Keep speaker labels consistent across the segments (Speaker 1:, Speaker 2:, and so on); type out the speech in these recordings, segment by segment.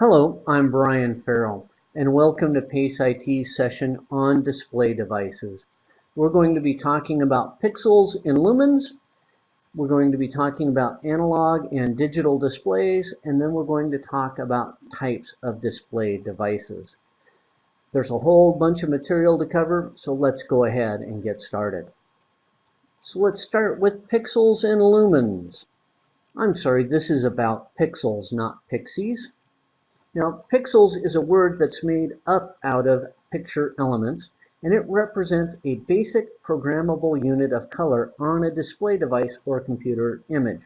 Speaker 1: Hello, I'm Brian Farrell, and welcome to PACE IT's session on display devices. We're going to be talking about pixels and lumens, we're going to be talking about analog and digital displays, and then we're going to talk about types of display devices. There's a whole bunch of material to cover, so let's go ahead and get started. So let's start with pixels and lumens. I'm sorry, this is about pixels, not pixies. Now, pixels is a word that's made up out of picture elements, and it represents a basic programmable unit of color on a display device or computer image.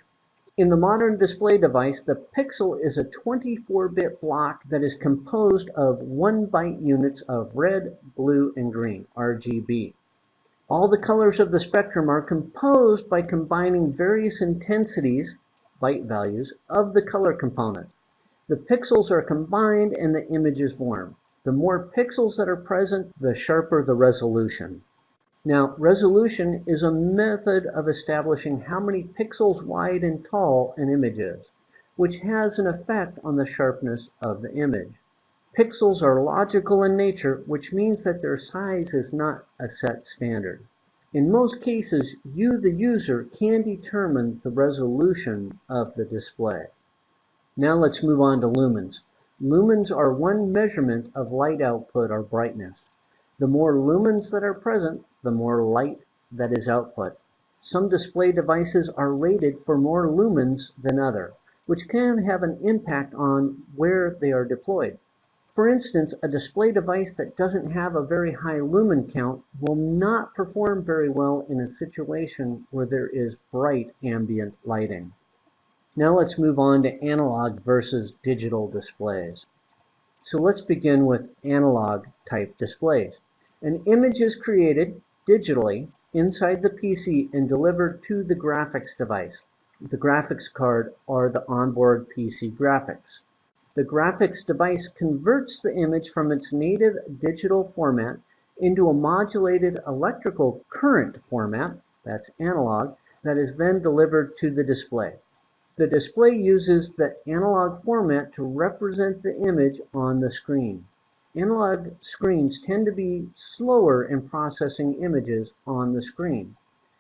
Speaker 1: In the modern display device, the pixel is a 24-bit block that is composed of 1 byte units of red, blue, and green, RGB. All the colors of the spectrum are composed by combining various intensities, byte values, of the color component. The pixels are combined and the image is formed. The more pixels that are present, the sharper the resolution. Now, resolution is a method of establishing how many pixels wide and tall an image is, which has an effect on the sharpness of the image. Pixels are logical in nature, which means that their size is not a set standard. In most cases, you, the user, can determine the resolution of the display. Now let's move on to lumens. Lumens are one measurement of light output or brightness. The more lumens that are present, the more light that is output. Some display devices are rated for more lumens than other, which can have an impact on where they are deployed. For instance, a display device that doesn't have a very high lumen count will not perform very well in a situation where there is bright ambient lighting. Now let's move on to analog versus digital displays. So let's begin with analog type displays. An image is created digitally inside the PC and delivered to the graphics device. The graphics card are the onboard PC graphics. The graphics device converts the image from its native digital format into a modulated electrical current format, that's analog, that is then delivered to the display. The display uses the analog format to represent the image on the screen. Analog screens tend to be slower in processing images on the screen.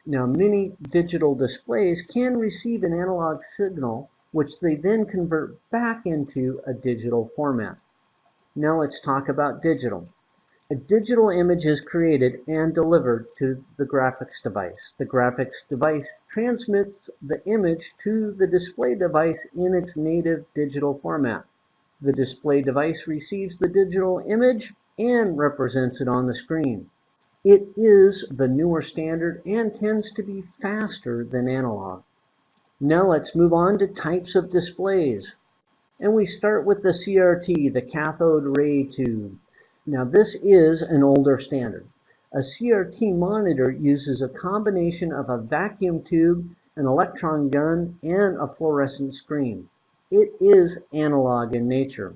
Speaker 1: Now, many digital displays can receive an analog signal, which they then convert back into a digital format. Now let's talk about digital. A digital image is created and delivered to the graphics device. The graphics device transmits the image to the display device in its native digital format. The display device receives the digital image and represents it on the screen. It is the newer standard and tends to be faster than analog. Now let's move on to types of displays. And we start with the CRT, the cathode ray tube. Now this is an older standard. A CRT monitor uses a combination of a vacuum tube, an electron gun, and a fluorescent screen. It is analog in nature.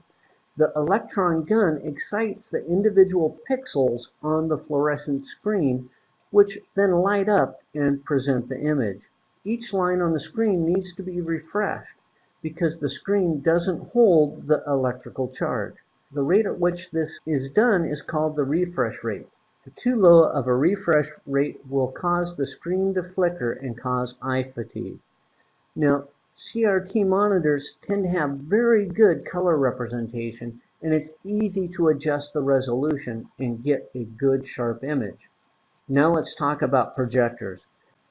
Speaker 1: The electron gun excites the individual pixels on the fluorescent screen, which then light up and present the image. Each line on the screen needs to be refreshed because the screen doesn't hold the electrical charge. The rate at which this is done is called the refresh rate. Too low of a refresh rate will cause the screen to flicker and cause eye fatigue. Now, CRT monitors tend to have very good color representation and it's easy to adjust the resolution and get a good sharp image. Now let's talk about projectors.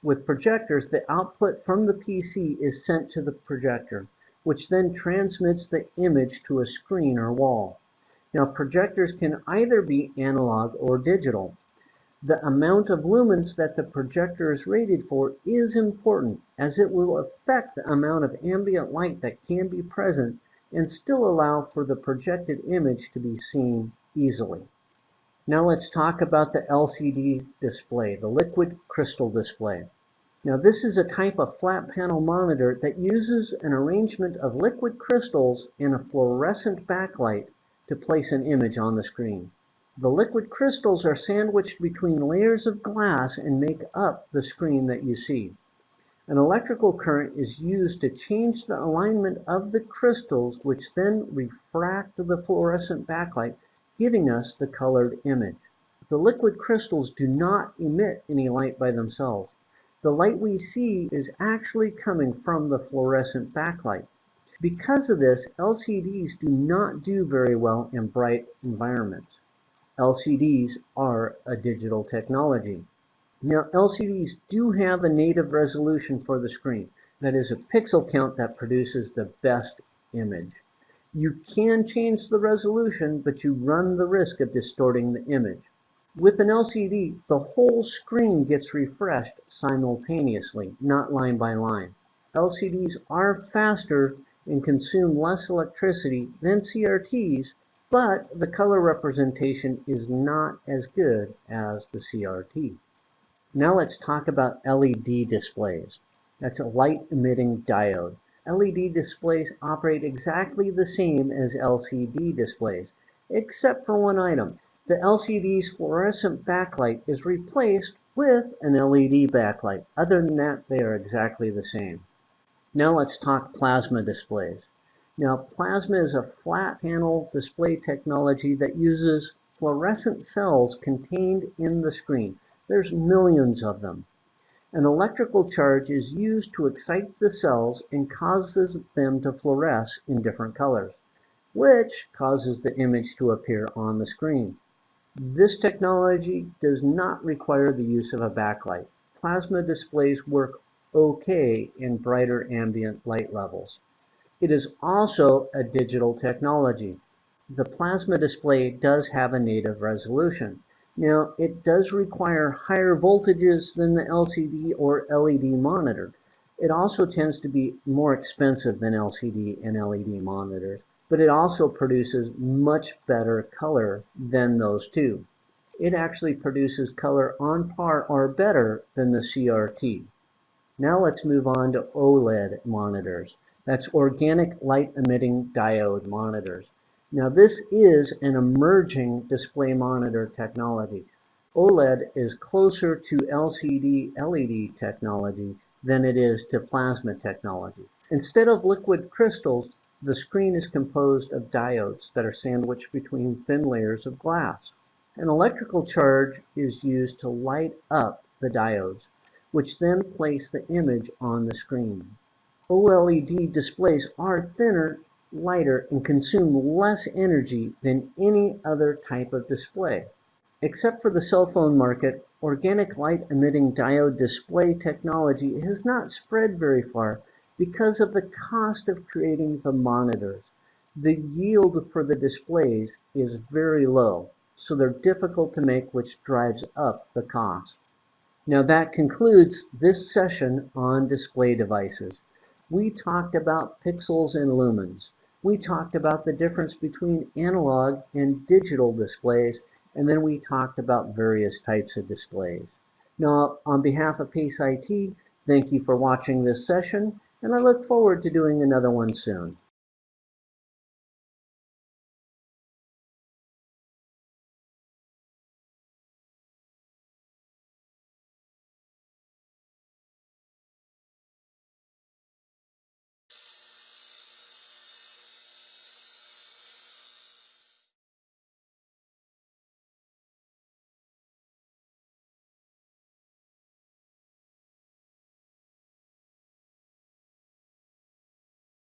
Speaker 1: With projectors, the output from the PC is sent to the projector, which then transmits the image to a screen or wall. Now projectors can either be analog or digital. The amount of lumens that the projector is rated for is important as it will affect the amount of ambient light that can be present and still allow for the projected image to be seen easily. Now let's talk about the LCD display, the liquid crystal display. Now this is a type of flat panel monitor that uses an arrangement of liquid crystals in a fluorescent backlight to place an image on the screen. The liquid crystals are sandwiched between layers of glass and make up the screen that you see. An electrical current is used to change the alignment of the crystals, which then refract the fluorescent backlight, giving us the colored image. The liquid crystals do not emit any light by themselves. The light we see is actually coming from the fluorescent backlight. Because of this, LCDs do not do very well in bright environments. LCDs are a digital technology. Now, LCDs do have a native resolution for the screen. That is a pixel count that produces the best image. You can change the resolution, but you run the risk of distorting the image. With an LCD, the whole screen gets refreshed simultaneously, not line by line. LCDs are faster and consume less electricity than CRTs, but the color representation is not as good as the CRT. Now let's talk about LED displays. That's a light emitting diode. LED displays operate exactly the same as LCD displays, except for one item. The LCD's fluorescent backlight is replaced with an LED backlight. Other than that, they are exactly the same. Now let's talk plasma displays. Now plasma is a flat panel display technology that uses fluorescent cells contained in the screen. There's millions of them. An electrical charge is used to excite the cells and causes them to fluoresce in different colors, which causes the image to appear on the screen. This technology does not require the use of a backlight. Plasma displays work okay in brighter ambient light levels. It is also a digital technology. The plasma display does have a native resolution. Now, it does require higher voltages than the LCD or LED monitor. It also tends to be more expensive than LCD and LED monitors but it also produces much better color than those two. It actually produces color on par or better than the CRT. Now let's move on to OLED monitors. That's organic light emitting diode monitors. Now this is an emerging display monitor technology. OLED is closer to LCD LED technology than it is to plasma technology. Instead of liquid crystals, the screen is composed of diodes that are sandwiched between thin layers of glass. An electrical charge is used to light up the diodes, which then place the image on the screen. OLED displays are thinner, lighter, and consume less energy than any other type of display. Except for the cell phone market, organic light emitting diode display technology has not spread very far because of the cost of creating the monitors. The yield for the displays is very low, so they're difficult to make, which drives up the cost. Now that concludes this session on display devices. We talked about pixels and lumens. We talked about the difference between analog and digital displays, and then we talked about various types of displays. Now, on behalf of PACE IT, thank you for watching this session and I look forward to doing another one soon.